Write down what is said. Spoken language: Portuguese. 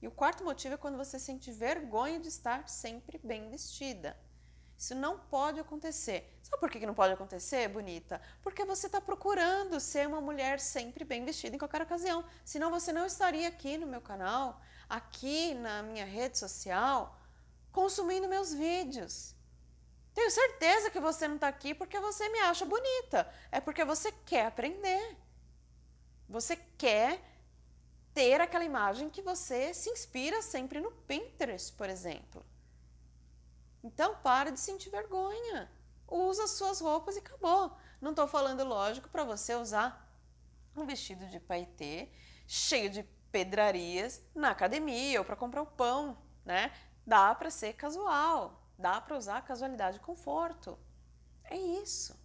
E o quarto motivo é quando você sente vergonha de estar sempre bem vestida. Isso não pode acontecer. Sabe por que não pode acontecer, bonita? Porque você está procurando ser uma mulher sempre bem vestida em qualquer ocasião. Senão você não estaria aqui no meu canal, aqui na minha rede social, consumindo meus vídeos. Tenho certeza que você não está aqui porque você me acha bonita. É porque você quer aprender. Você quer ter aquela imagem que você se inspira sempre no Pinterest, por exemplo. Então, para de sentir vergonha. Usa suas roupas e acabou. Não estou falando, lógico, para você usar um vestido de paetê cheio de pedrarias na academia ou para comprar o pão, né? Dá para ser casual, dá para usar casualidade e conforto. É isso.